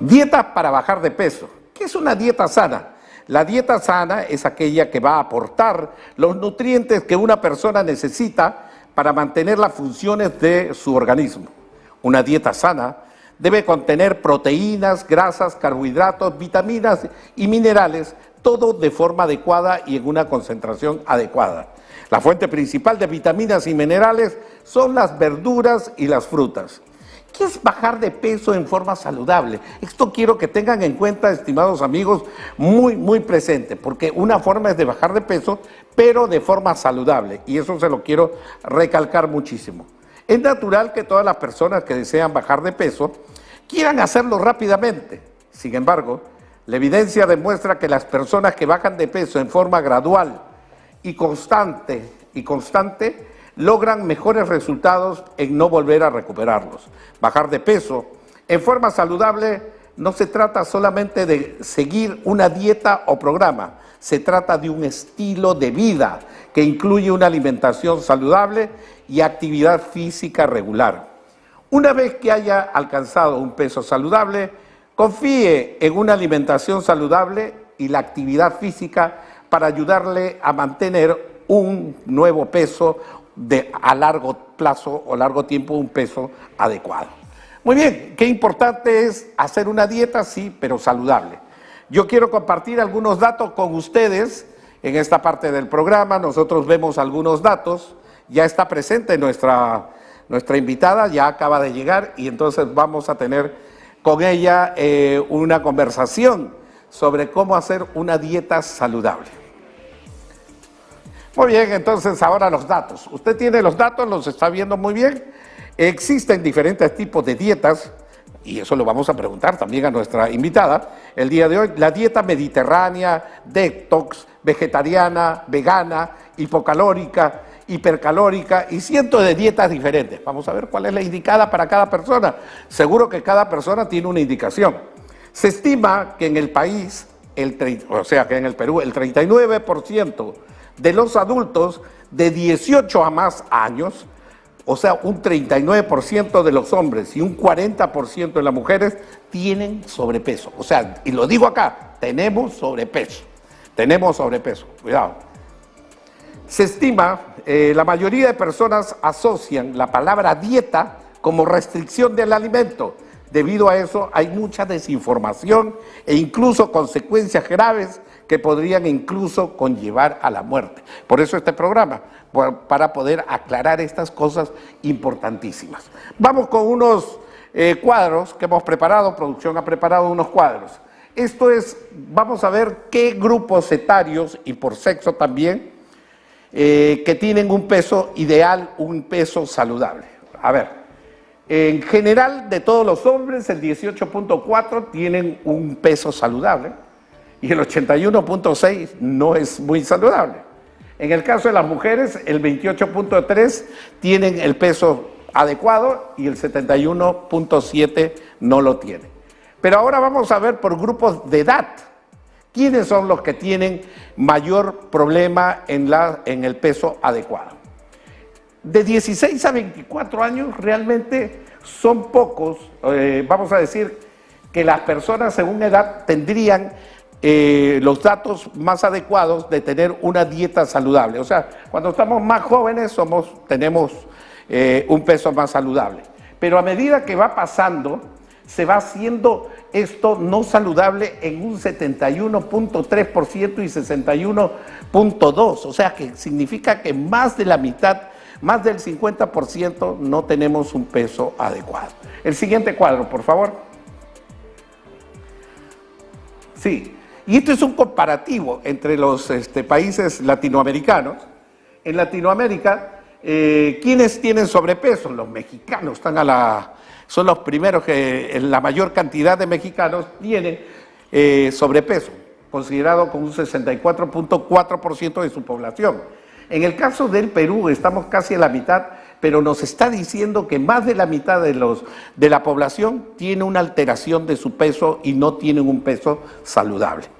Dieta para bajar de peso. ¿Qué es una dieta sana? La dieta sana es aquella que va a aportar los nutrientes que una persona necesita para mantener las funciones de su organismo. Una dieta sana debe contener proteínas, grasas, carbohidratos, vitaminas y minerales, todo de forma adecuada y en una concentración adecuada. La fuente principal de vitaminas y minerales son las verduras y las frutas. ¿Qué es bajar de peso en forma saludable? Esto quiero que tengan en cuenta, estimados amigos, muy, muy presente, porque una forma es de bajar de peso, pero de forma saludable, y eso se lo quiero recalcar muchísimo. Es natural que todas las personas que desean bajar de peso quieran hacerlo rápidamente. Sin embargo, la evidencia demuestra que las personas que bajan de peso en forma gradual y constante y constante logran mejores resultados en no volver a recuperarlos. Bajar de peso en forma saludable no se trata solamente de seguir una dieta o programa, se trata de un estilo de vida que incluye una alimentación saludable y actividad física regular. Una vez que haya alcanzado un peso saludable, confíe en una alimentación saludable y la actividad física para ayudarle a mantener un nuevo peso de a largo plazo o largo tiempo un peso adecuado. Muy bien, qué importante es hacer una dieta, sí, pero saludable. Yo quiero compartir algunos datos con ustedes en esta parte del programa. Nosotros vemos algunos datos. Ya está presente nuestra, nuestra invitada, ya acaba de llegar y entonces vamos a tener con ella eh, una conversación sobre cómo hacer una dieta saludable. Muy bien, entonces ahora los datos. Usted tiene los datos, los está viendo muy bien. Existen diferentes tipos de dietas, y eso lo vamos a preguntar también a nuestra invitada el día de hoy. La dieta mediterránea, detox, vegetariana, vegana, hipocalórica, hipercalórica y cientos de dietas diferentes. Vamos a ver cuál es la indicada para cada persona. Seguro que cada persona tiene una indicación. Se estima que en el país, el, o sea, que en el Perú, el 39% de los adultos de 18 a más años, o sea, un 39% de los hombres y un 40% de las mujeres tienen sobrepeso. O sea, y lo digo acá, tenemos sobrepeso. Tenemos sobrepeso, cuidado. Se estima, eh, la mayoría de personas asocian la palabra dieta como restricción del alimento. Debido a eso hay mucha desinformación e incluso consecuencias graves que podrían incluso conllevar a la muerte. Por eso este programa, para poder aclarar estas cosas importantísimas. Vamos con unos eh, cuadros que hemos preparado, producción ha preparado unos cuadros. Esto es, vamos a ver qué grupos etarios y por sexo también, eh, que tienen un peso ideal, un peso saludable. A ver, en general de todos los hombres, el 18.4 tienen un peso saludable y el 81.6 no es muy saludable. En el caso de las mujeres, el 28.3 tienen el peso adecuado y el 71.7 no lo tiene. Pero ahora vamos a ver por grupos de edad. ¿Quiénes son los que tienen mayor problema en, la, en el peso adecuado? De 16 a 24 años realmente son pocos, eh, vamos a decir que las personas según edad tendrían eh, los datos más adecuados de tener una dieta saludable. O sea, cuando estamos más jóvenes somos, tenemos eh, un peso más saludable. Pero a medida que va pasando, se va haciendo esto no saludable en un 71.3% y 61.2%. O sea, que significa que más de la mitad, más del 50% no tenemos un peso adecuado. El siguiente cuadro, por favor. Sí, y esto es un comparativo entre los este, países latinoamericanos. En Latinoamérica, eh, ¿quiénes tienen sobrepeso? Los mexicanos están a la, son los primeros que la mayor cantidad de mexicanos tienen eh, sobrepeso, considerado como un 64.4% de su población. En el caso del Perú estamos casi a la mitad, pero nos está diciendo que más de la mitad de, los, de la población tiene una alteración de su peso y no tienen un peso saludable.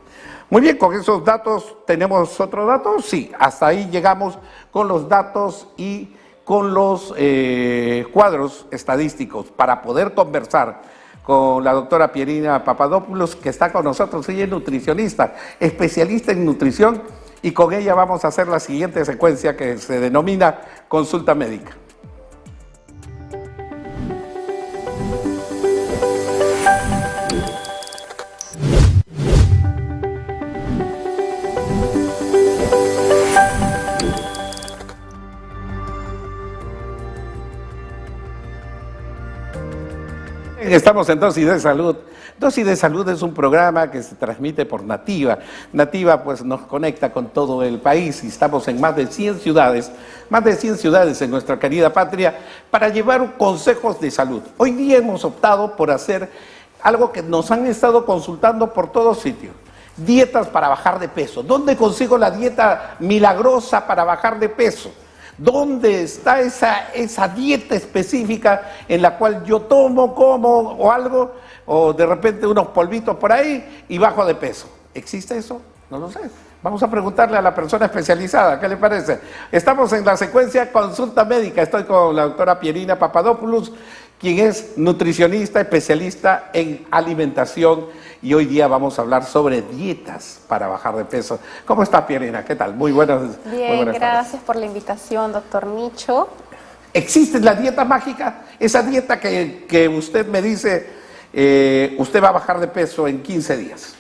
Muy bien, con esos datos, ¿tenemos otros datos? Sí, hasta ahí llegamos con los datos y con los eh, cuadros estadísticos para poder conversar con la doctora Pierina Papadopoulos, que está con nosotros. Ella es nutricionista, especialista en nutrición, y con ella vamos a hacer la siguiente secuencia que se denomina consulta médica. Estamos en Dosis de Salud. Dosis de Salud es un programa que se transmite por Nativa. Nativa pues nos conecta con todo el país y estamos en más de 100 ciudades, más de 100 ciudades en nuestra querida patria para llevar consejos de salud. Hoy día hemos optado por hacer algo que nos han estado consultando por todos sitios. Dietas para bajar de peso. ¿Dónde consigo la dieta milagrosa para bajar de peso? ¿Dónde está esa, esa dieta específica en la cual yo tomo, como o algo, o de repente unos polvitos por ahí y bajo de peso? ¿Existe eso? No lo sé. Vamos a preguntarle a la persona especializada, ¿qué le parece? Estamos en la secuencia consulta médica. Estoy con la doctora Pierina Papadopoulos, quien es nutricionista, especialista en alimentación y hoy día vamos a hablar sobre dietas para bajar de peso. ¿Cómo está Pierina? ¿Qué tal? Muy buenas Bien, gracias por la invitación, doctor Nicho. ¿Existe la dieta mágica? Esa dieta que, usted me dice, eh, usted va a bajar de peso en 15 días.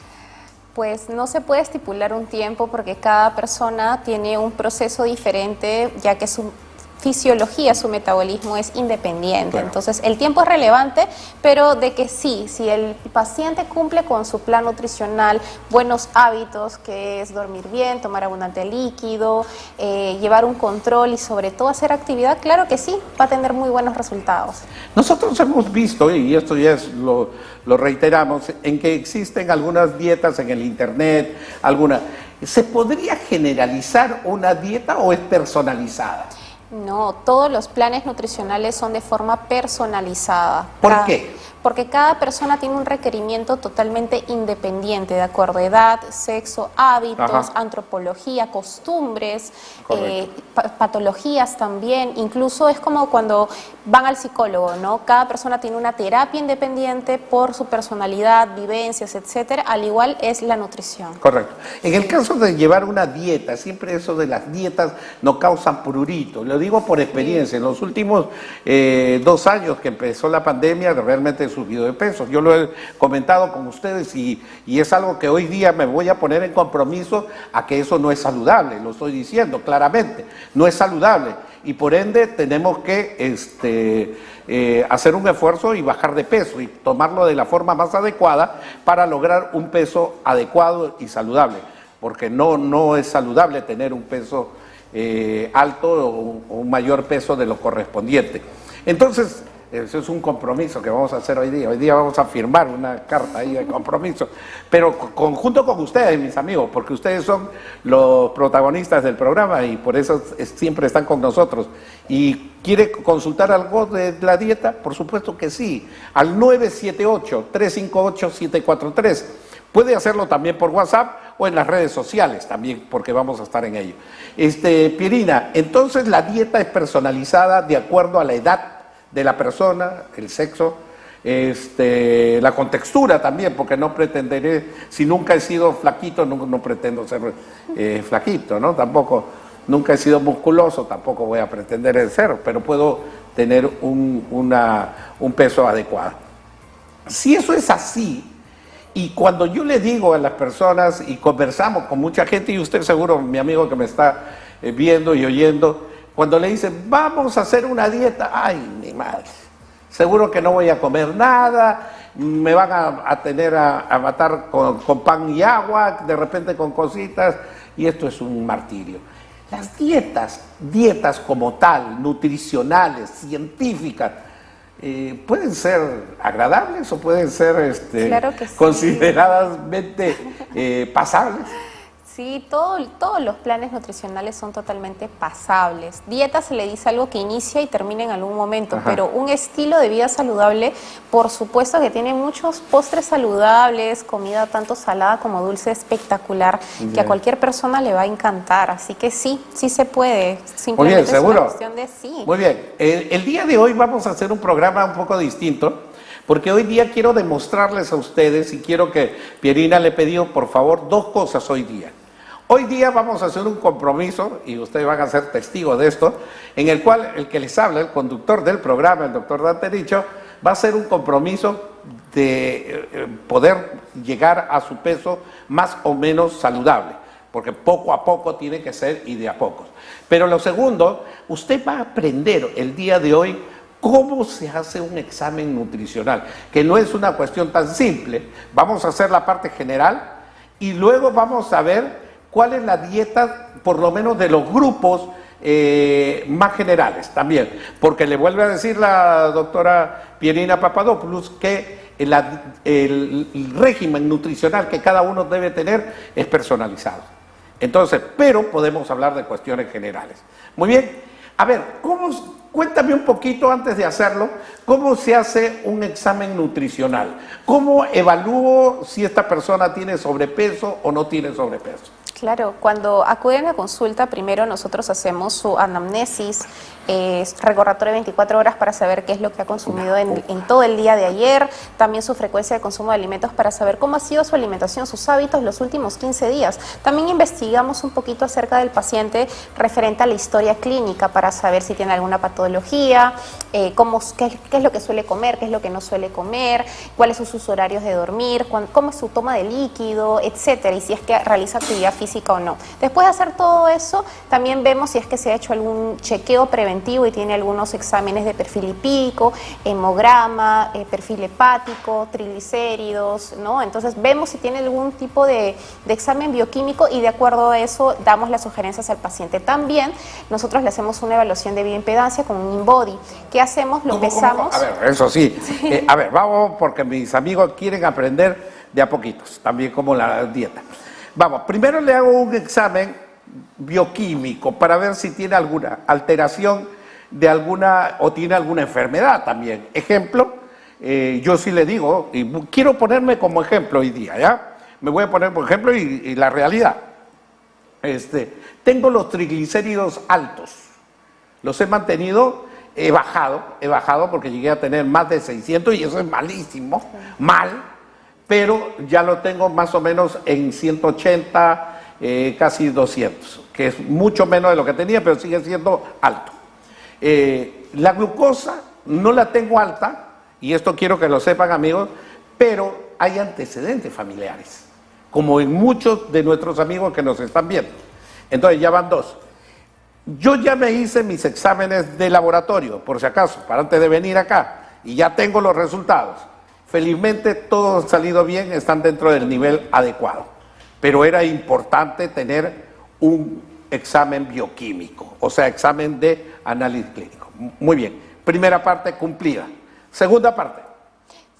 Pues no se puede estipular un tiempo porque cada persona tiene un proceso diferente, ya que su fisiología, su metabolismo es independiente. Entonces, el tiempo es relevante, pero de que sí, si el paciente cumple con su plan nutricional, buenos hábitos, que es dormir bien, tomar abundante líquido, eh, llevar un control y sobre todo hacer actividad, claro que sí, va a tener muy buenos resultados. Nosotros hemos visto, y esto ya es lo, lo reiteramos, en que existen algunas dietas en el internet, alguna... ¿Se podría generalizar una dieta o es personalizada? No, todos los planes nutricionales son de forma personalizada. ¿Por qué? Porque cada persona tiene un requerimiento totalmente independiente, de acuerdo a edad, sexo, hábitos, antropología, costumbres, eh, patologías también. Incluso es como cuando van al psicólogo, ¿no? Cada persona tiene una terapia independiente por su personalidad, vivencias, etcétera. Al igual es la nutrición. Correcto. En el caso de llevar una dieta, siempre eso de las dietas no causan prurito. Lo digo por experiencia. En los últimos eh, dos años que empezó la pandemia, realmente subido de peso. Yo lo he comentado con ustedes y, es algo que hoy día me voy a poner en compromiso a que eso no es saludable, lo estoy diciendo claramente, no es saludable y por ende tenemos que este, eh, hacer un esfuerzo y bajar de peso y tomarlo de la forma más adecuada para lograr un peso adecuado y saludable, porque no, no es saludable tener un peso eh, alto o un mayor peso de lo correspondiente. Entonces, eso es un compromiso que vamos a hacer hoy día. Hoy día vamos a firmar una carta ahí de compromiso, pero conjunto con ustedes, mis amigos, porque ustedes son los protagonistas del programa y por eso siempre están con nosotros. ¿Y quiere consultar algo de la dieta? Por supuesto que sí, al 978-358-743. Puede hacerlo también por WhatsApp o en las redes sociales también, porque vamos a estar en ello. Este, Pirina, entonces la dieta es personalizada de acuerdo a la edad de la persona, el sexo, este, la contextura también, porque no pretenderé, si nunca he sido flaquito, no, pretendo ser eh, flaquito, ¿no? Tampoco, nunca he sido musculoso, tampoco voy a pretender ser, pero puedo tener un, un peso adecuado. Si eso es así, y cuando yo le digo a las personas y conversamos con mucha gente, y usted seguro, mi amigo que me está eh, viendo y oyendo, cuando le dicen, vamos a hacer una dieta, ay, mi madre, seguro que no voy a comer nada, me van a, tener a, matar con, pan y agua, de repente con cositas, y esto es un martirio. Las dietas, dietas como tal, nutricionales, científicas, eh, pueden ser agradables o pueden ser este, consideradamente eh, pasables. Sí, todo, todos los planes nutricionales son totalmente pasables. Dieta se le dice algo que inicia y termina en algún momento, pero un estilo de vida saludable, por supuesto que tiene muchos postres saludables, comida tanto salada como dulce espectacular, que a cualquier persona le va a encantar. Así que sí, sí se puede. Simplemente Muy bien, ¿seguro? Es una cuestión de sí. Muy bien. el día de hoy vamos a hacer un programa un poco distinto porque hoy día quiero demostrarles a ustedes y quiero que Pierina le pidió por favor dos cosas hoy día. Hoy día vamos a hacer un compromiso, y ustedes van a ser testigos de esto, en el cual el que les habla, el conductor del programa, el doctor Dante Dicho, va a hacer un compromiso de eh, poder llegar a su peso más o menos saludable, porque poco a poco tiene que ser y de a pocos. Pero lo segundo, usted va a aprender el día de hoy cómo se hace un examen nutricional, que no es una cuestión tan simple. Vamos a hacer la parte general y luego vamos a ver cuál es la dieta, por lo menos de los grupos eh, más generales también, porque le vuelve a decir la doctora Pierina Papadopoulos que el, régimen nutricional que cada uno debe tener es personalizado. Entonces, pero podemos hablar de cuestiones generales. Muy bien, a ver, ¿cómo, cuéntame un poquito antes de hacerlo, cómo se hace un examen nutricional, cómo evalúo si esta persona tiene sobrepeso o no tiene sobrepeso. Claro, cuando acuden a consulta, primero nosotros hacemos su anamnesis, eh, recordatorio de 24 horas para saber qué es lo que ha consumido en, todo el día de ayer, también su frecuencia de consumo de alimentos para saber cómo ha sido su alimentación, sus hábitos los últimos 15 días. También investigamos un poquito acerca del paciente referente a la historia clínica para saber si tiene alguna patología, eh, cómo, qué, es lo que suele comer, qué es lo que no suele comer, cuáles son sus horarios de dormir, cómo es su toma de líquido, etcétera, y si es que realiza actividad física o no. Después de hacer todo eso, también vemos si es que se ha hecho algún chequeo preventivo y tiene algunos exámenes de perfil lipídico, hemograma, eh, perfil hepático, triglicéridos, ¿no? Entonces vemos si tiene algún tipo de, examen bioquímico y de acuerdo a eso damos las sugerencias al paciente. También nosotros le hacemos una evaluación de bioimpedancia con un InBody. ¿Qué hacemos? Lo pesamos. A ver, eso sí. Eh, a ver, vamos porque mis amigos quieren aprender de a poquitos, también como la dieta. Vamos, primero le hago un examen bioquímico para ver si tiene alguna alteración de alguna o tiene alguna enfermedad también. Ejemplo, eh, yo sí le digo, y quiero ponerme como ejemplo hoy día, ¿ya? Me voy a poner por ejemplo y, la realidad. Este, tengo los triglicéridos altos, los he mantenido, he bajado, he bajado porque llegué a tener más de 600 y eso es malísimo, mal, pero ya lo tengo más o menos en 180, eh, casi 200, que es mucho menos de lo que tenía, pero sigue siendo alto. Eh, la glucosa no la tengo alta, y esto quiero que lo sepan amigos, pero hay antecedentes familiares, como en muchos de nuestros amigos que nos están viendo. Entonces ya van dos. Yo ya me hice mis exámenes de laboratorio, por si acaso, para antes de venir acá, y ya tengo los resultados. Felizmente todo ha salido bien, están dentro del nivel adecuado, pero era importante tener un examen bioquímico, o sea, examen de análisis clínico. Muy bien, primera parte cumplida. Segunda parte,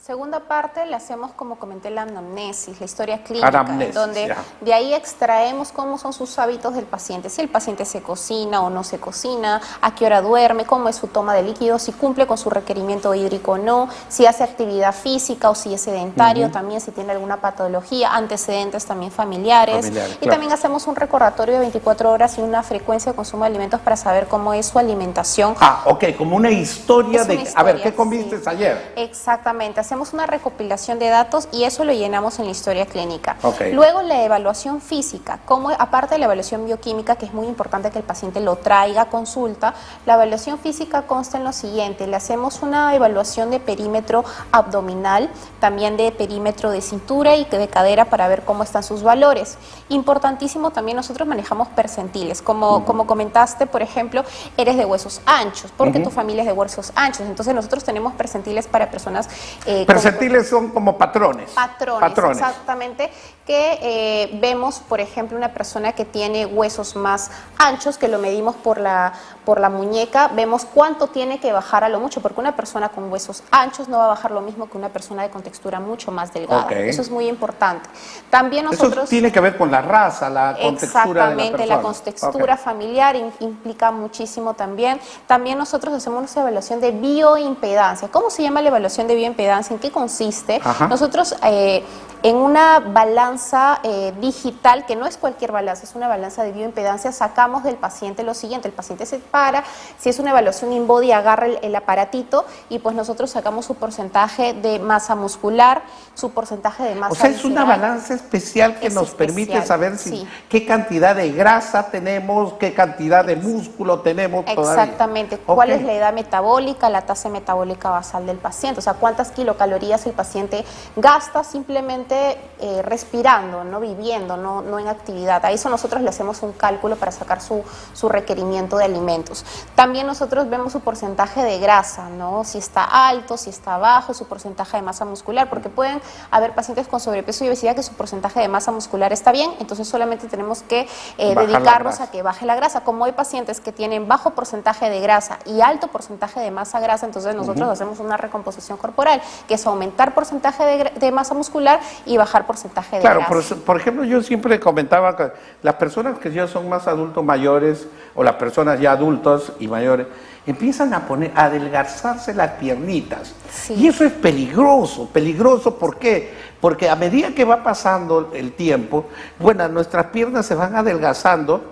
Segunda parte la hacemos como comenté la anamnesis, la historia clínica, donde de ahí extraemos cómo son sus hábitos del paciente, si el paciente se cocina o no se cocina, a qué hora duerme, cómo es su toma de líquidos, si cumple con su requerimiento hídrico o no, si hace actividad física o si es sedentario, también si tiene alguna patología, antecedentes también familiares. y también hacemos un recordatorio de 24 horas y una frecuencia de consumo de alimentos para saber cómo es su alimentación. Ah, ok, como una historia de, a ver, ¿qué comiste ayer? Exactamente, hacemos una recopilación de datos y eso lo llenamos en la historia clínica. Luego la evaluación física, como aparte de la evaluación bioquímica, que es muy importante que el paciente lo traiga a consulta, la evaluación física consta en lo siguiente, le hacemos una evaluación de perímetro abdominal, también de perímetro de cintura y de cadera para ver cómo están sus valores. Importantísimo también nosotros manejamos percentiles, como, como comentaste, por ejemplo, eres de huesos anchos, porque tu familia es de huesos anchos, entonces nosotros tenemos percentiles para personas eh, Percentiles son como patrones. Patrones, exactamente, que eh, vemos, por ejemplo, una persona que tiene huesos más anchos, que lo medimos por la, por la muñeca, vemos cuánto tiene que bajar a lo mucho, porque una persona con huesos anchos no va a bajar lo mismo que una persona de contextura mucho más delgada. Eso es muy importante. También nosotros... Eso tiene que ver con la raza, la contextura Exactamente, la, contextura familiar implica muchísimo también. También nosotros hacemos una evaluación de bioimpedancia. ¿Cómo se llama la evaluación de bioimpedancia? ¿En qué consiste? Nosotros eh, en una balanza eh, digital, que no es cualquier balanza, es una balanza de bioimpedancia, sacamos del paciente lo siguiente, el paciente se para, si es una evaluación in-body, agarra el, aparatito y pues nosotros sacamos su porcentaje de masa muscular, su porcentaje de masa O sea, es una balanza especial que nos permite saber si, qué cantidad de grasa tenemos, qué cantidad de músculo tenemos Exactamente, cuál es la edad metabólica, la tasa metabólica basal del paciente, o sea, cuántas kilocalorías el paciente gasta simplemente eh, respirando, no viviendo, no, no en actividad. A eso nosotros le hacemos un cálculo para sacar su, su requerimiento de alimentos. También nosotros vemos su porcentaje de grasa, ¿no? Si está alto, si está bajo, su porcentaje de masa muscular, porque pueden haber pacientes con sobrepeso y obesidad que su porcentaje de masa muscular está bien, entonces solamente tenemos que eh, dedicarnos a que baje la grasa. Como hay pacientes que tienen bajo porcentaje de grasa y alto porcentaje de masa grasa, entonces nosotros hacemos una recomposición corporal, que es aumentar porcentaje de, masa muscular y bajar porcentaje de grasa. Claro, por, por, ejemplo, yo siempre comentaba que las personas que ya son más adultos mayores o las personas ya adultos y mayores, empiezan a poner, a adelgazarse las piernitas. Y eso es peligroso, peligroso, ¿por qué? Porque a medida que va pasando el tiempo, bueno, nuestras piernas se van adelgazando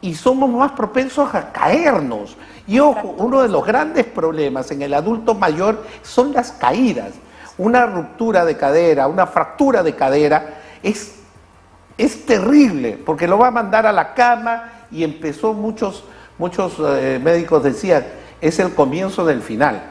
y somos más propensos a caernos. Y ojo, uno de los grandes problemas en el adulto mayor son las caídas. Una ruptura de cadera, una fractura de cadera es, es terrible porque lo va a mandar a la cama y empezó muchos, muchos eh, médicos decían, es el comienzo del final.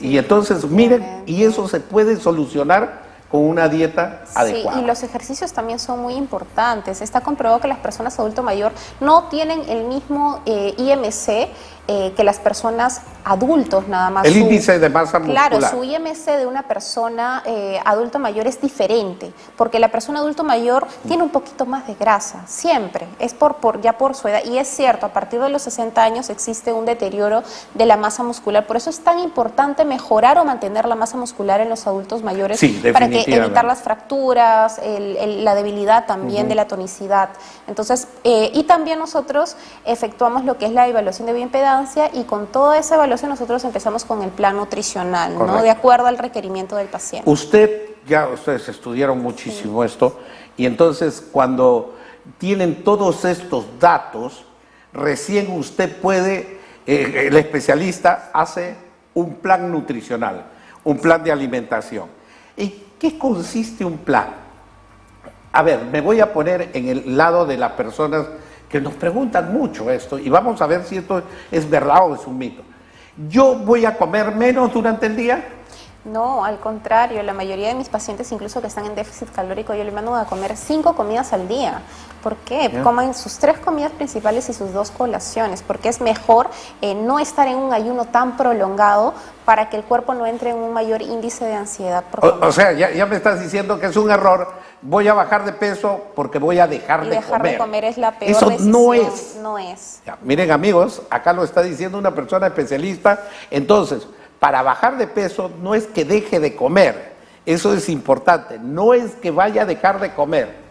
y entonces, miren, y eso se puede solucionar con una dieta adecuada. Sí, y los ejercicios también son muy importantes. Está comprobado que las personas adulto mayor no tienen el mismo eh, IMC eh, que las personas adultos nada más. El índice de masa muscular. Claro, su IMC de una persona eh, adulto mayor es diferente, porque la persona adulto mayor tiene un poquito más de grasa, siempre, es por, por ya por su edad. Y es cierto, a partir de los 60 años existe un deterioro de la masa muscular, por eso es tan importante mejorar o mantener la masa muscular en los adultos mayores para que evitar las fracturas, la debilidad también de la tonicidad. Entonces, eh, y también nosotros efectuamos lo que es la evaluación de y con toda esa evaluación nosotros empezamos con el plan nutricional, ¿no? De acuerdo al requerimiento del paciente. Usted, ya ustedes estudiaron muchísimo esto, y entonces cuando tienen todos estos datos, recién usted puede, eh, el especialista hace un plan nutricional, un plan de alimentación. ¿Y qué consiste un plan? A ver, me voy a poner en el lado de las personas que nos preguntan mucho esto y vamos a ver si esto es verdad o es un mito. ¿Yo voy a comer menos durante el día? No, al contrario, la mayoría de mis pacientes, incluso que están en déficit calórico, yo les mando a comer cinco comidas al día. ¿Por qué? Comen sus tres comidas principales y sus dos colaciones, porque es mejor eh, no estar en un ayuno tan prolongado para que el cuerpo no entre en un mayor índice de ansiedad. O, o, sea, ya, ya, me estás diciendo que es un error, voy a bajar de peso porque voy a dejar y de dejar comer. de comer es la peor Eso decisión. no es. No es. miren amigos, acá lo está diciendo una persona especialista, entonces para bajar de peso no es que deje de comer, eso es importante, no es que vaya a dejar de comer,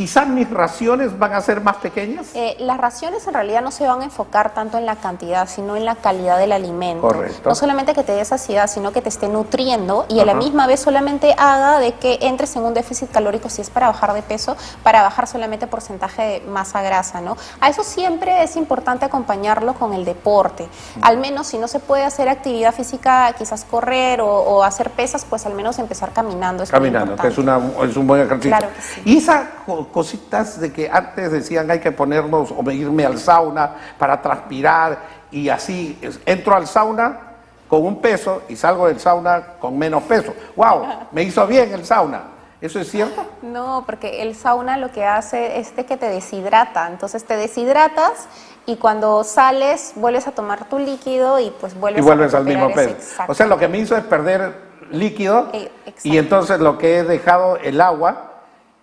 quizás mis raciones van a ser más pequeñas. Eh, las raciones en realidad no se van a enfocar tanto en la cantidad, sino en la calidad del alimento. Correcto. No solamente que te dé saciedad, sino que te esté nutriendo y a la misma vez solamente haga de que entres en un déficit calórico si es para bajar de peso, para bajar solamente porcentaje de masa grasa, ¿no? A eso siempre es importante acompañarlo con el deporte. Al menos si no se puede hacer actividad física, quizás correr o, hacer pesas, pues al menos empezar caminando. caminando, que es, una, es un buen ejercicio. Claro que sí. Y esa cositas de que antes decían hay que ponernos o irme al sauna para transpirar y así entro al sauna con un peso y salgo del sauna con menos peso. ¡Wow! Me hizo bien el sauna. ¿Eso es cierto? No, porque el sauna lo que hace es que te deshidrata. Entonces te deshidratas y cuando sales vuelves a tomar tu líquido y pues vuelves, y vuelves al mismo peso. O sea, lo que me hizo es perder líquido eh, y entonces lo que he dejado el agua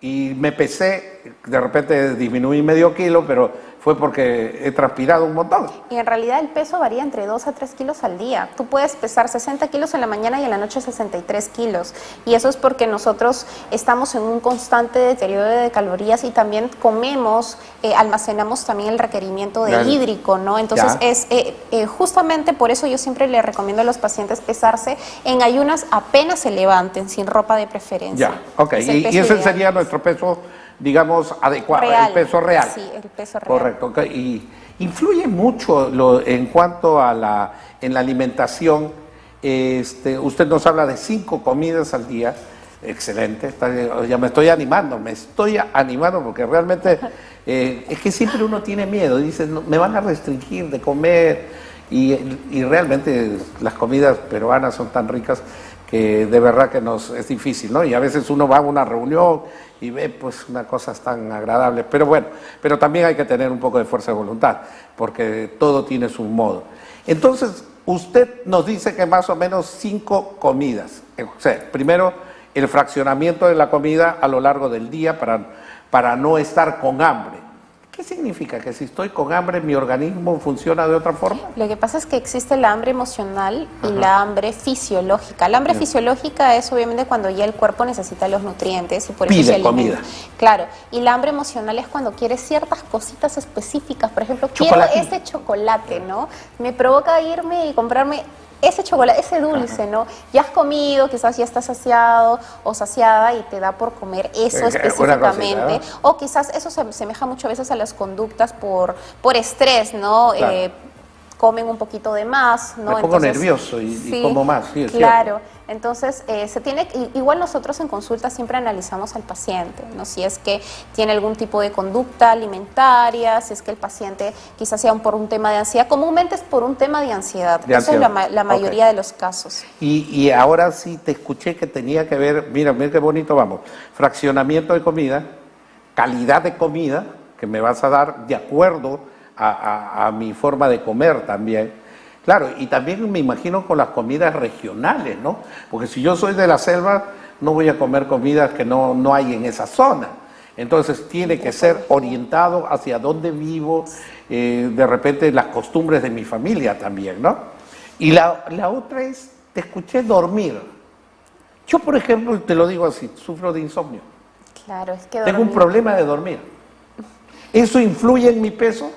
y me pesé de repente disminuí medio kilo, pero fue porque he transpirado un montón. Y en realidad el peso varía entre 2 a 3 kilos al día. Tú puedes pesar 60 kilos en la mañana y en la noche 63 kilos. Y eso es porque nosotros estamos en un constante deterioro de calorías y también comemos, eh, almacenamos también el requerimiento de hídrico, ¿no? Entonces es eh, eh, justamente por eso yo siempre le recomiendo a los pacientes pesarse en ayunas apenas se levanten, sin ropa de preferencia. Ya, ok. y, ese sería nuestro peso digamos, adecuado, el peso real. Sí, el peso real. Correcto. Y influye mucho lo, en cuanto a la, en la alimentación. Este, usted nos habla de cinco comidas al día. Excelente, ya me estoy animando, me estoy animando porque realmente eh, es que siempre uno tiene miedo, dice, me van a restringir de comer y, y realmente las comidas peruanas son tan ricas que de verdad que nos es difícil, ¿no? Y a veces uno va a una reunión y ve pues una cosa tan agradable, pero bueno, pero también hay que tener un poco de fuerza de voluntad, porque todo tiene su modo. Entonces, usted nos dice que más o menos cinco comidas, o sea, primero el fraccionamiento de la comida a lo largo del día para, para no estar con hambre. ¿Qué significa? ¿Que si estoy con hambre mi organismo funciona de otra forma? Lo que pasa es que existe la hambre emocional y la hambre fisiológica. La hambre fisiológica es obviamente cuando ya el cuerpo necesita los nutrientes y por eso se comida. Claro, y la hambre emocional es cuando quieres ciertas cositas específicas. Por ejemplo, quiero ese chocolate, ¿no? Me provoca irme y comprarme ese chocolate, ese dulce, ¿no? Ya has comido, quizás ya estás saciado o saciada y te da por comer eso específicamente. O quizás eso se asemeja muchas veces a las conductas por, por estrés, ¿no? Eh, comen un poquito de más, ¿no? Me pongo nervioso y, como más, sí, Claro. Entonces, eh, se tiene, igual nosotros en consulta siempre analizamos al paciente, ¿no? si es que tiene algún tipo de conducta alimentaria, si es que el paciente quizás sea por un tema de ansiedad, comúnmente es por un tema de ansiedad, eso es la, mayoría de los casos. Y, y, ahora sí te escuché que tenía que ver, mira, mira qué bonito vamos, fraccionamiento de comida, calidad de comida que me vas a dar de acuerdo a, a mi forma de comer también Claro, y también me imagino con las comidas regionales, ¿no? Porque si yo soy de la selva, no voy a comer comidas que no, no hay en esa zona. Entonces tiene que ser orientado hacia dónde vivo, eh, de repente las costumbres de mi familia también, ¿no? Y la, la otra es, te escuché dormir. Yo, por ejemplo, te lo digo así, sufro de insomnio. Claro, es que Tengo un problema de dormir. ¿Eso influye en mi peso?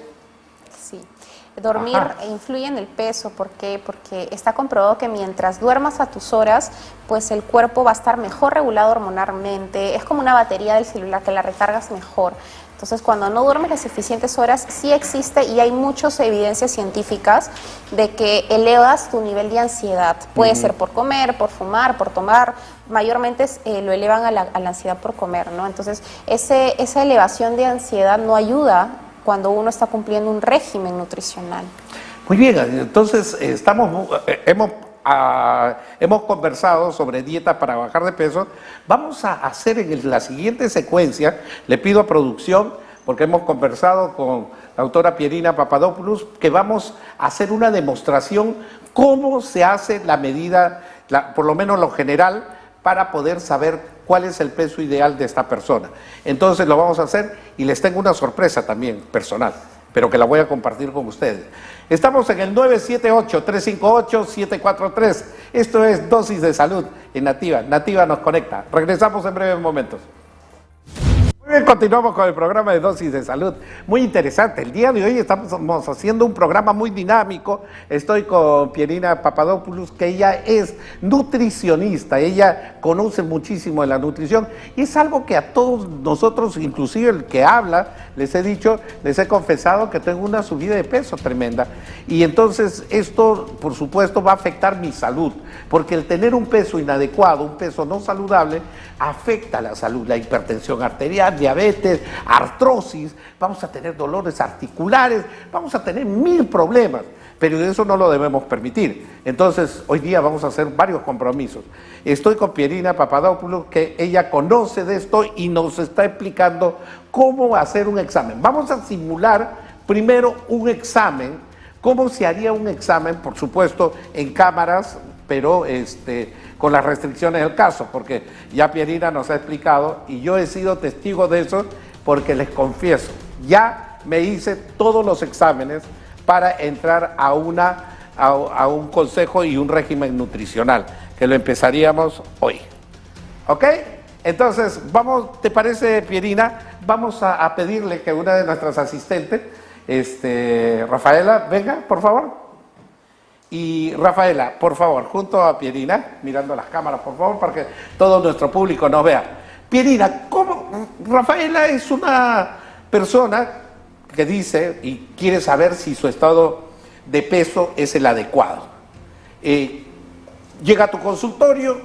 Dormir influye en el peso, ¿por qué? Porque está comprobado que mientras duermas a tus horas, pues el cuerpo va a estar mejor regulado hormonalmente, es como una batería del celular que la recargas mejor. Entonces, cuando no duermes las suficientes horas, sí existe y hay muchas evidencias científicas de que elevas tu nivel de ansiedad. Puede ser por comer, por fumar, por tomar, mayormente eh, lo elevan a la, a la, ansiedad por comer, ¿no? Entonces, ese, esa elevación de ansiedad no ayuda cuando uno está cumpliendo un régimen nutricional. Muy bien, entonces eh, estamos, eh, hemos, ah, hemos conversado sobre dieta para bajar de peso. Vamos a hacer en la siguiente secuencia, le pido a producción, porque hemos conversado con la autora Pierina Papadopoulos, que vamos a hacer una demostración cómo se hace la medida, por lo menos lo general, para poder saber cuál es el peso ideal de esta persona. Entonces lo vamos a hacer y les tengo una sorpresa también personal, pero que la voy a compartir con ustedes. Estamos en el 978-358-743. Esto es Dosis de Salud en Nativa. Nativa nos conecta. Regresamos en breves momentos continuamos con el programa de dosis de salud. Muy interesante. El día de hoy estamos haciendo un programa muy dinámico. Estoy con Pierina Papadopoulos, que ella es nutricionista. Ella conoce muchísimo de la nutrición y es algo que a todos nosotros, inclusive el que habla, les he dicho, les he confesado que tengo una subida de peso tremenda. Y entonces esto, por supuesto, va a afectar mi salud, porque el tener un peso inadecuado, un peso no saludable, afecta la salud, la hipertensión arterial, diabetes, artrosis, vamos a tener dolores articulares, vamos a tener mil problemas, pero eso no lo debemos permitir. Entonces, hoy día vamos a hacer varios compromisos. Estoy con Pierina Papadopoulos, que ella conoce de esto y nos está explicando cómo hacer un examen. Vamos a simular primero un examen, cómo se haría un examen, por supuesto, en cámaras, pero este, con las restricciones del caso, porque ya Pierina nos ha explicado y yo he sido testigo de eso porque les confieso, ya me hice todos los exámenes para entrar a, una, a, un consejo y un régimen nutricional, que lo empezaríamos hoy. ¿Ok? Entonces, vamos, ¿te parece, Pierina? Vamos a, pedirle que una de nuestras asistentes, este, Rafaela, venga, por favor. Y Rafaela, por favor, junto a Pierina, mirando las cámaras, por favor, para que todo nuestro público nos vea. Pierina, ¿cómo? Rafaela es una persona que dice y quiere saber si su estado de peso es el adecuado. Eh, llega a tu consultorio,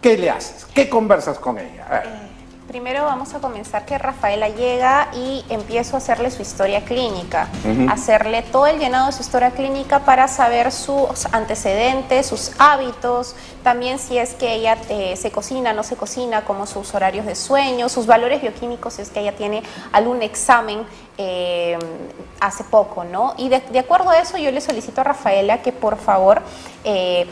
¿qué le haces? ¿Qué conversas con ella? Eh, primero vamos a comenzar que Rafaela llega y empiezo a hacerle su historia clínica, hacerle todo el llenado de su historia clínica para saber sus antecedentes, sus hábitos, también si es que ella eh, se cocina, no se cocina, como sus horarios de sueño, sus valores bioquímicos, si es que ella tiene algún examen eh, hace poco, ¿no? Y de, acuerdo a eso yo le solicito a Rafaela que por favor eh,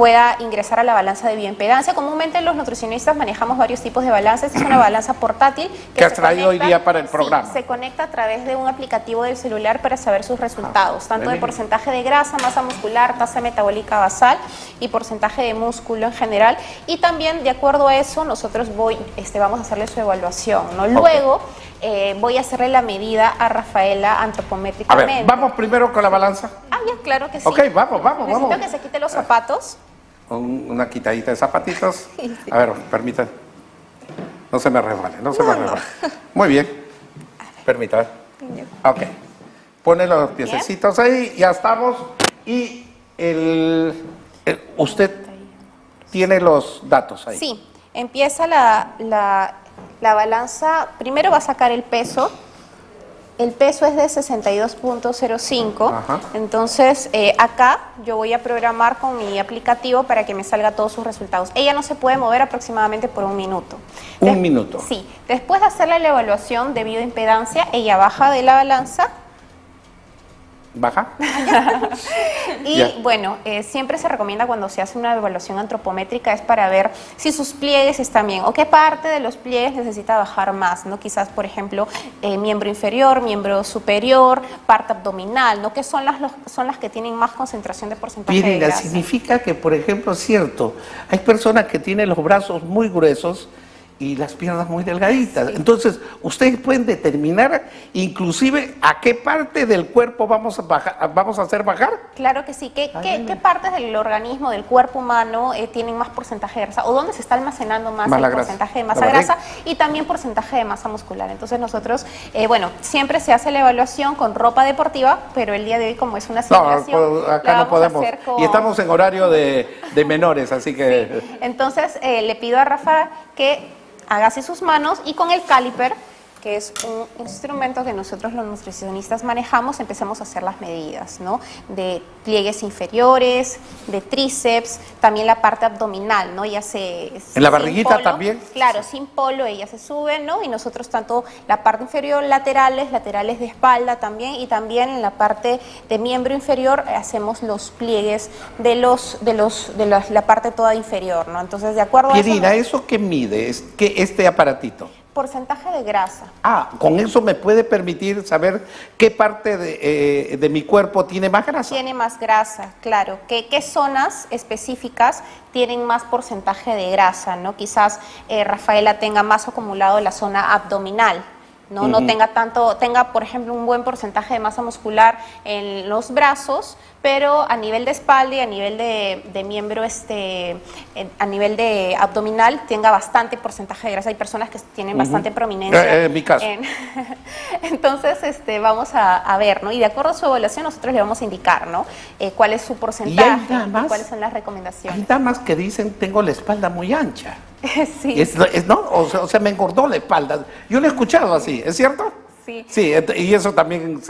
pueda ingresar a la balanza de bioimpedancia. Comúnmente los nutricionistas manejamos varios tipos de balanzas. es una balanza portátil. Que, has traído hoy día para el programa. se conecta a través de un aplicativo del celular para saber sus resultados, tanto de porcentaje de grasa, masa muscular, tasa metabólica basal y porcentaje de músculo en general. Y también, de acuerdo a eso, nosotros voy, este, vamos a hacerle su evaluación. ¿no? Luego, eh, voy a hacerle la medida a Rafaela antropométricamente. A ver, ¿vamos primero con la balanza? Ah, ya, claro que sí. Ok, vamos, vamos, Necesito vamos. que se quite los zapatos una quitadita de zapatitos. A ver, permítanme. No se me resbale, no se me resbale. Muy bien. Permítame. Ok. Pone los piececitos ahí, ya estamos. Y el, usted tiene los datos ahí. Sí, empieza la, la, la balanza. Primero va a sacar el peso el peso es de 62.05, entonces eh, acá yo voy a programar con mi aplicativo para que me salga todos sus resultados. Ella no se puede mover aproximadamente por un minuto. ¿Un minuto? Sí. Después de hacerle la evaluación de bioimpedancia, ella baja de la balanza baja. y bueno, eh, siempre se recomienda cuando se hace una evaluación antropométrica es para ver si sus pliegues están bien o qué parte de los pliegues necesita bajar más, ¿no? Quizás, por ejemplo, eh, miembro inferior, miembro superior, parte abdominal, ¿no? Que son las, son las que tienen más concentración de porcentaje de grasa. significa que, por ejemplo, es cierto, hay personas que tienen los brazos muy gruesos y las piernas muy delgaditas. Entonces, ustedes pueden determinar inclusive a qué parte del cuerpo vamos a, bajar, vamos a hacer bajar. Claro que sí. ¿Qué, qué, partes del organismo, del cuerpo humano, eh, tienen más porcentaje de grasa? ¿O dónde se está almacenando más, el porcentaje de masa grasa? Y también porcentaje de masa muscular. Entonces, nosotros, eh, bueno, siempre se hace la evaluación con ropa deportiva, pero el día de hoy, como es una simulación, no, acá no podemos. Y estamos en horario de, de menores, así que... Entonces, eh, le pido a Rafa que hágase sus manos y con el caliper que es un instrumento que nosotros los nutricionistas manejamos, empezamos a hacer las medidas, ¿no? De pliegues inferiores, de tríceps, también la parte abdominal, ¿no? Ya se... ¿En la barriguita también? Claro, sin polo ella se sube, ¿no? Y nosotros tanto la parte inferior, laterales, laterales de espalda también, y también en la parte de miembro inferior hacemos los pliegues de los de los de la, parte toda inferior, ¿no? Entonces, de acuerdo a eso... ¿eso qué mide? ¿Es, que este aparatito? Porcentaje de grasa. Ah, con eso me puede permitir saber qué parte de, eh, mi cuerpo tiene más grasa. Tiene más grasa, claro. ¿Qué, qué zonas específicas tienen más porcentaje de grasa? ¿no? Quizás eh, Rafaela tenga más acumulado en la zona abdominal. ¿No? no tenga tanto, tenga por ejemplo un buen porcentaje de masa muscular en los brazos, pero a nivel de espalda y a nivel de, miembro, este, a nivel de abdominal, tenga bastante porcentaje de grasa. Hay personas que tienen bastante prominencia. Eh, eh, en mi caso. entonces, este, vamos a, ver, ¿no? Y de acuerdo a su evaluación, nosotros le vamos a indicar, ¿no? Eh, cuál es su porcentaje y, cuáles son las recomendaciones. Hay damas que dicen, tengo la espalda muy ancha. sí. Es, ¿no? O sea, me engordó la espalda. Yo lo he escuchado así, ¿es cierto? Sí. Sí, y eso también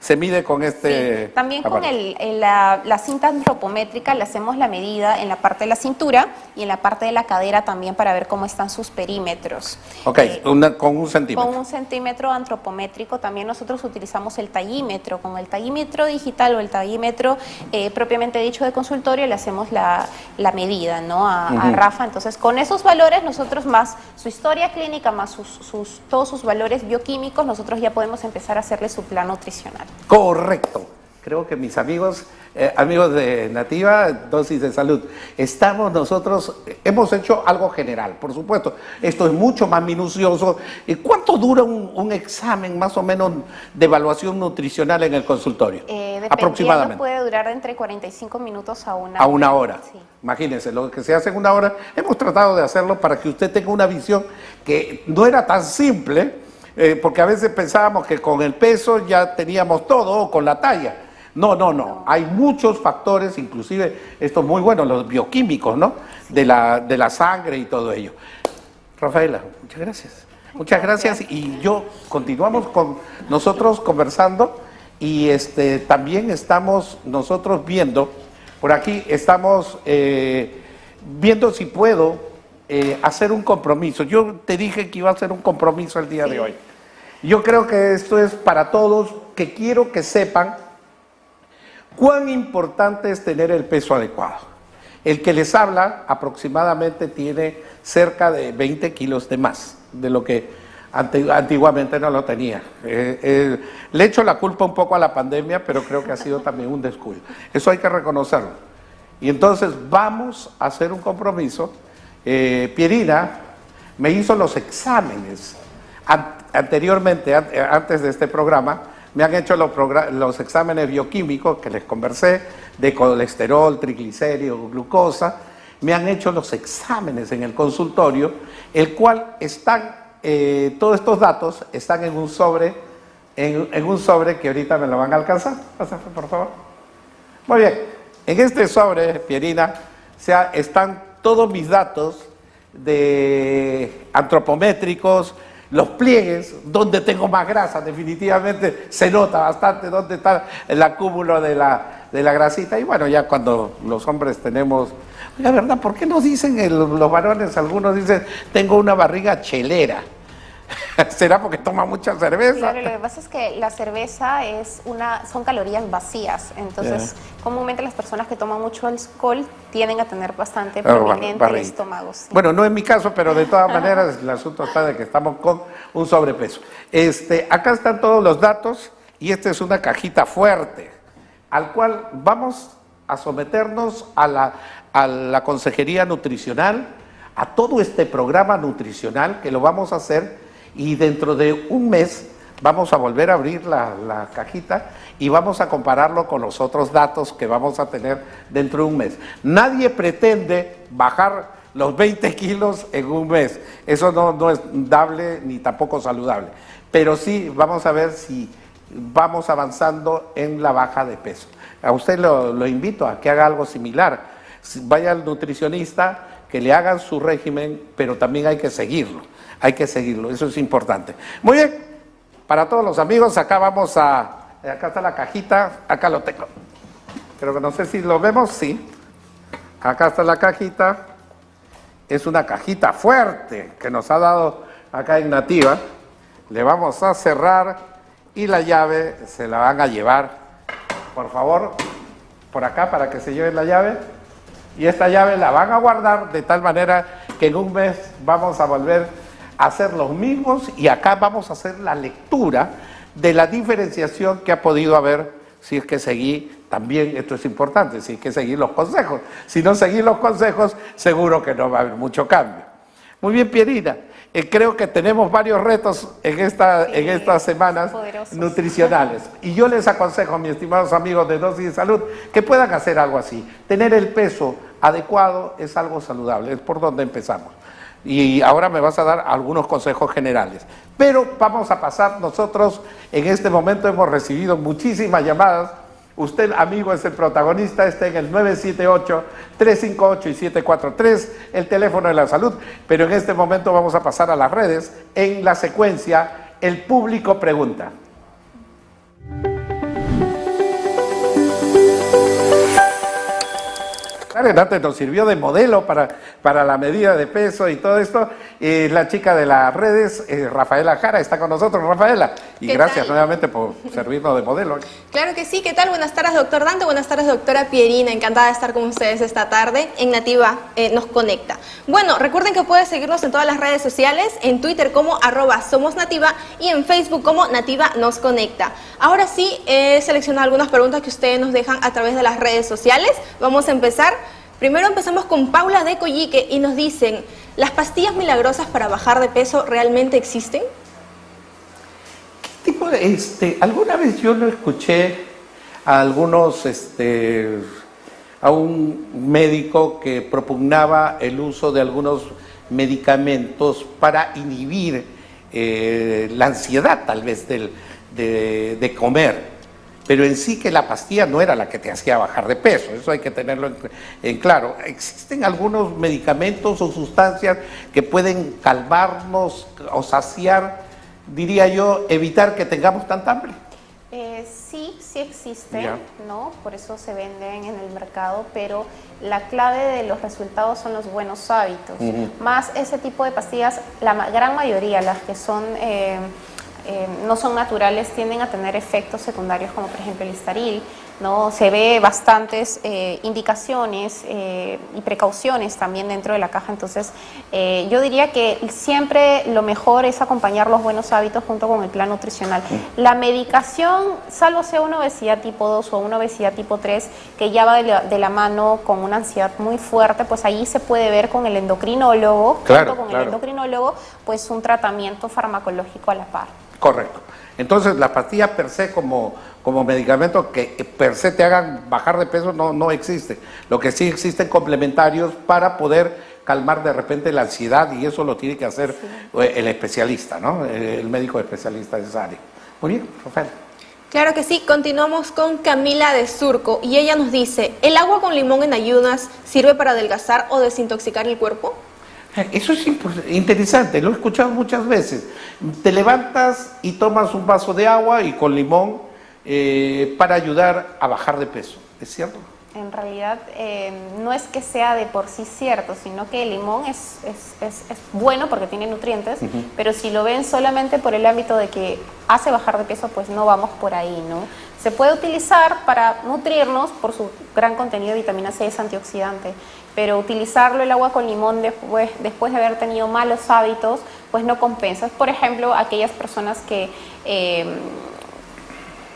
se, mide con este... También con la, cinta antropométrica le hacemos la medida en la parte de la cintura y en la parte de la cadera también para ver cómo están sus perímetros. Ok, eh, con un centímetro. Con un centímetro antropométrico también nosotros utilizamos el tallímetro. Con el tallímetro digital o el tallímetro eh, propiamente dicho de consultorio le hacemos la, medida ¿no? a, a Rafa. Entonces con esos valores nosotros más su historia clínica, más sus, todos sus valores bioquímicos, nosotros ya podemos empezar a hacerle su plan nutricional. Correcto. Creo que mis amigos, eh, amigos de Nativa, dosis de salud, estamos nosotros, hemos hecho algo general, por supuesto. Esto es mucho más minucioso. ¿Y cuánto dura un, examen más o menos de evaluación nutricional en el consultorio? Eh, Aproximadamente. puede durar entre 45 minutos a una hora. A una hora. Imagínense, lo que se hace en una hora, hemos tratado de hacerlo para que usted tenga una visión que no era tan simple, eh, porque a veces pensábamos que con el peso ya teníamos todo, o con la talla. No, no, no. Hay muchos factores, inclusive estos muy buenos, los bioquímicos, ¿no? De la, de la sangre y todo ello. Rafaela, muchas gracias. Muchas gracias y yo continuamos con nosotros conversando y este, también estamos nosotros viendo, por aquí estamos eh, viendo si puedo eh, hacer un compromiso. Yo te dije que iba a hacer un compromiso el día de hoy. Yo creo que esto es para todos, que quiero que sepan ¿Cuán importante es tener el peso adecuado? El que les habla aproximadamente tiene cerca de 20 kilos de más de lo que antiguamente no lo tenía. Eh, eh, le echo la culpa un poco a la pandemia, pero creo que ha sido también un descuido. Eso hay que reconocerlo. Y entonces vamos a hacer un compromiso. Eh, Pierina me hizo los exámenes anteriormente, antes de este programa, me han hecho los, exámenes bioquímicos que les conversé, de colesterol, triglicéridos, glucosa, me han hecho los exámenes en el consultorio, el cual están, eh, todos estos datos están en un sobre, en, un sobre que ahorita me lo van a alcanzar. Por favor. Muy bien, en este sobre, Pierina, están todos mis datos de antropométricos, los pliegues, donde tengo más grasa, definitivamente se nota bastante dónde está el acúmulo de la, de la grasita. Y bueno, ya cuando los hombres tenemos, la verdad, ¿por qué nos dicen los varones? Algunos dicen, tengo una barriga chelera. ¿Será porque toma mucha cerveza? Claro, lo que pasa es que la cerveza es una, son calorías vacías, entonces comúnmente las personas que toman mucho alcohol tienden a tener bastante prominente el estómago. Bueno, no es mi caso, pero de todas maneras el asunto está de que estamos con un sobrepeso. Este, acá están todos los datos y esta es una cajita fuerte, al cual vamos a someternos a la, a la consejería nutricional, a todo este programa nutricional que lo vamos a hacer y dentro de un mes vamos a volver a abrir la, cajita y vamos a compararlo con los otros datos que vamos a tener dentro de un mes. Nadie pretende bajar los 20 kilos en un mes. Eso no, es dable ni tampoco saludable. Pero sí vamos a ver si vamos avanzando en la baja de peso. A usted lo, lo invito a que haga algo similar. Vaya al nutricionista, que le hagan su régimen, pero también hay que seguirlo hay que seguirlo, eso es importante. Muy bien, para todos los amigos, acá vamos a, acá está la cajita, acá lo tengo. Pero que no sé si lo vemos, sí. Acá está la cajita, es una cajita fuerte que nos ha dado acá en Nativa. Le vamos a cerrar y la llave se la van a llevar, por favor, por acá para que se lleven la llave. Y esta llave la van a guardar de tal manera que en un mes vamos a volver hacer los mismos y acá vamos a hacer la lectura de la diferenciación que ha podido haber si es que seguí, también esto es importante, si es que seguir los consejos. Si no seguir los consejos, seguro que no va a haber mucho cambio. Muy bien, Pierina. Eh, creo que tenemos varios retos en, esta, en estas semanas nutricionales. Y yo les aconsejo, mis estimados amigos de Dosis de Salud, que puedan hacer algo así. Tener el peso adecuado es algo saludable, es por donde empezamos y ahora me vas a dar algunos consejos generales. Pero vamos a pasar nosotros, en este momento hemos recibido muchísimas llamadas, usted amigo es el protagonista, está en el 978-358 y 743, el teléfono de la salud, pero en este momento vamos a pasar a las redes en la secuencia El público pregunta. Renate nos sirvió de modelo para, para la medida de peso y todo esto. Y la chica de las redes, eh, Rafaela Jara, está con nosotros. Rafaela, y gracias nuevamente por servirnos de modelo. Claro que sí. ¿Qué tal? Buenas tardes, doctor Dante. Buenas tardes, doctora Pierina. Encantada de estar con ustedes esta tarde en Nativa eh, Nos Conecta. Bueno, recuerden que pueden seguirnos en todas las redes sociales, en Twitter como arroba Somos Nativa y en Facebook como Nativa Nos Conecta. Ahora sí, he seleccionado algunas preguntas que ustedes nos dejan a través de las redes sociales. Vamos a empezar. Primero empezamos con Paula de Coyique y nos dicen, ¿las pastillas milagrosas para bajar de peso realmente existen? ¿Qué tipo de, este, alguna vez yo lo escuché a algunos, este, a un médico que propugnaba el uso de algunos medicamentos para inhibir eh, la ansiedad tal vez del, de, comer, pero en sí que la pastilla no era la que te hacía bajar de peso, eso hay que tenerlo en, claro. Existen algunos medicamentos o sustancias que pueden calmarnos o saciar, diría yo, evitar que tengamos tanta hambre. Eh, sí, sí existen, ¿no? Por eso se venden en el mercado, pero la clave de los resultados son los buenos hábitos. Más ese tipo de pastillas, la gran mayoría, las que son... Eh, eh, no son naturales tienden a tener efectos secundarios como por ejemplo el estaril, ¿no? Se ve bastantes eh, indicaciones eh, y precauciones también dentro de la caja, entonces yo diría que siempre lo mejor es acompañar los buenos hábitos junto con el plan nutricional. La medicación, salvo sea una obesidad tipo 2 o una obesidad tipo 3, que ya va de la, mano con una ansiedad muy fuerte, pues ahí se puede ver con el endocrinólogo, junto con el endocrinólogo, pues un tratamiento farmacológico a la par. Correcto. Entonces, las pastillas per se como, como medicamento que per se te hagan bajar de peso no, no existe. Lo que sí existen complementarios para poder calmar de repente la ansiedad y eso lo tiene que hacer eh, el especialista, ¿no? El médico especialista de esa área. Muy bien, Rafael. Claro que sí, continuamos con Camila de Surco y ella nos dice, ¿el agua con limón en ayunas sirve para adelgazar o desintoxicar el cuerpo? Eso es interesante, lo he escuchado muchas veces. Te levantas y tomas un vaso de agua y con limón eh, para ayudar a bajar de peso, ¿es cierto? En realidad eh, no es que sea de por sí cierto, sino que el limón es, es, bueno porque tiene nutrientes, pero si lo ven solamente por el ámbito de que hace bajar de peso, pues no vamos por ahí, ¿no? Se puede utilizar para nutrirnos por su gran contenido de vitamina C, es antioxidante, pero utilizarlo el agua con limón después, después de haber tenido malos hábitos, pues no compensa. Por ejemplo, aquellas personas que eh,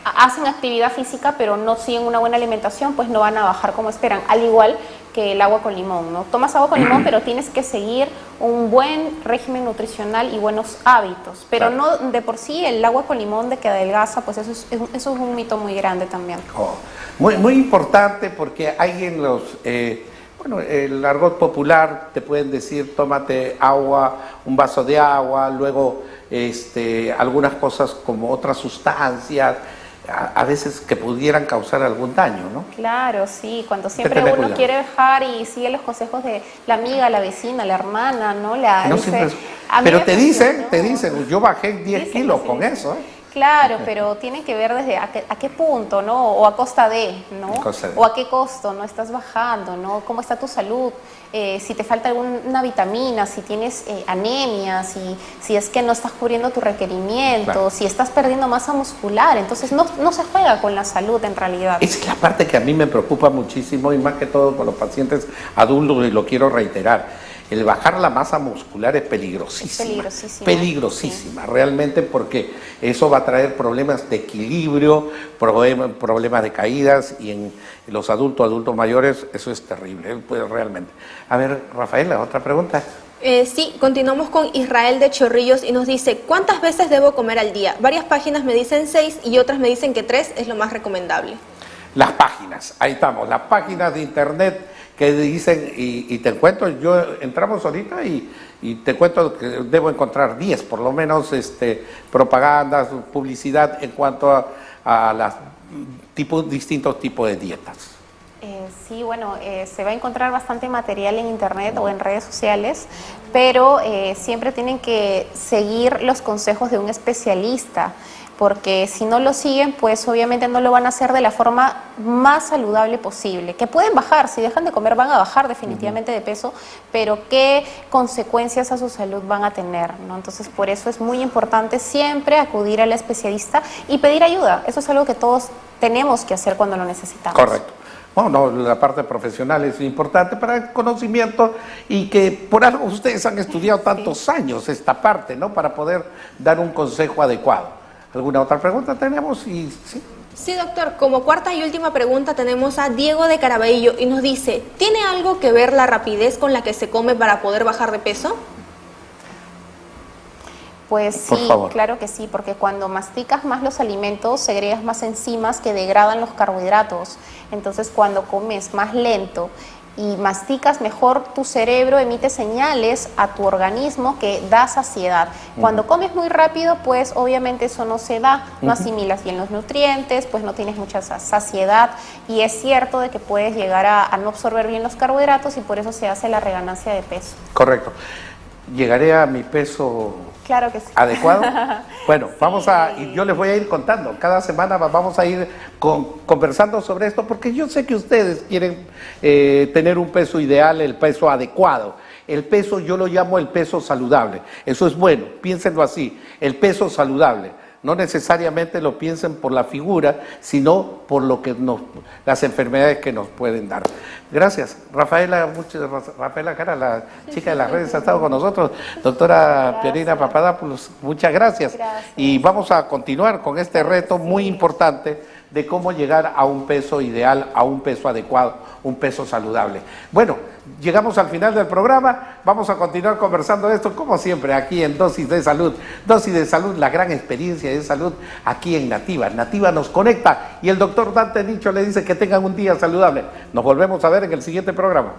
hacen actividad física pero no siguen una buena alimentación, pues no van a bajar como esperan, al igual que el agua con limón, ¿no? Tomas agua con limón, pero tienes que seguir un buen régimen nutricional y buenos hábitos, pero no de por sí el agua con limón de que adelgaza, pues eso es, eso es un mito muy grande también. Oh, muy, muy importante porque hay en los... Eh, bueno, el argot popular te pueden decir tómate agua, un vaso de agua, luego este, algunas cosas como otras sustancias, a, veces que pudieran causar algún daño, ¿no? Claro, sí, cuando siempre uno quiere dejar y sigue los consejos de la amiga, la vecina, la hermana, ¿no? La, pero te dicen, te dicen, yo bajé 10 kilos con eso, ¿eh? Claro, pero tiene que ver desde a qué, punto, ¿no? O a costa de, ¿no? O a qué costo, ¿no? Estás bajando, ¿no? ¿Cómo está tu salud? Eh, si te falta alguna vitamina, si tienes eh, anemia, si, si es que no estás cubriendo tu requerimiento, si estás perdiendo masa muscular. Entonces no, no se juega con la salud en realidad. Es la parte que a mí me preocupa muchísimo y más que todo por los pacientes adultos y lo quiero reiterar el bajar la masa muscular es peligrosísima. peligrosísima. Peligrosísima, realmente, porque eso va a traer problemas de equilibrio, problemas de caídas y en los adultos, adultos mayores, eso es terrible, pues, realmente. A ver, Rafaela, otra pregunta. Eh, sí, continuamos con Israel de Chorrillos y nos dice, ¿cuántas veces debo comer al día? Varias páginas me dicen seis y otras me dicen que tres es lo más recomendable. Las páginas, ahí estamos, las páginas de internet que dicen, y, te cuento, yo entramos ahorita y, te cuento que debo encontrar 10 por lo menos este, propagandas, publicidad en cuanto a, a los distintos tipos de dietas. Eh, sí, bueno, eh, se va a encontrar bastante material en internet o en redes sociales, pero eh, siempre tienen que seguir los consejos de un especialista, porque si no lo siguen, pues obviamente no lo van a hacer de la forma más saludable posible. Que pueden bajar, si dejan de comer van a bajar definitivamente de peso, pero qué consecuencias a su salud van a tener, ¿no? Entonces por eso es muy importante siempre acudir al especialista y pedir ayuda. Eso es algo que todos tenemos que hacer cuando lo necesitamos. Correcto. Bueno, la parte profesional es importante para el conocimiento y que por algo ustedes han estudiado tantos años esta parte, ¿no? Para poder dar un consejo adecuado. ¿Alguna otra pregunta tenemos? Y, ¿sí? sí, doctor. Como cuarta y última pregunta tenemos a Diego de Caraballo y nos dice, ¿tiene algo que ver la rapidez con la que se come para poder bajar de peso? Pues sí, claro que sí, porque cuando masticas más los alimentos, segregas más enzimas que degradan los carbohidratos. Entonces, cuando comes más lento y masticas mejor, tu cerebro emite señales a tu organismo que da saciedad. Cuando comes muy rápido, pues obviamente eso no se da, no asimilas bien los nutrientes, pues no tienes mucha saciedad y es cierto de que puedes llegar a, a no absorber bien los carbohidratos y por eso se hace la reganancia de peso. Correcto. Llegaré a mi peso Claro que sí. ¿Adecuado? Bueno, vamos a, y yo les voy a ir contando, cada semana vamos a ir conversando sobre esto, porque yo sé que ustedes quieren eh, tener un peso ideal, el peso adecuado. El peso yo lo llamo el peso saludable. Eso es bueno, piénsenlo así, el peso saludable no necesariamente lo piensen por la figura, sino por lo que nos, las enfermedades que nos pueden dar. Gracias. Rafaela, muchas, Rafaela Cara, la chica de las redes, ha estado con nosotros. Doctora Pierina Papadopoulos, muchas gracias. Y vamos a continuar con este reto muy importante de cómo llegar a un peso ideal, a un peso adecuado, un peso saludable. Bueno, llegamos al final del programa, vamos a continuar conversando de esto como siempre aquí en Dosis de Salud. Dosis de Salud, la gran experiencia de salud aquí en Nativa. Nativa nos conecta y el doctor Dante Nicho le dice que tengan un día saludable. Nos volvemos a ver en el siguiente programa.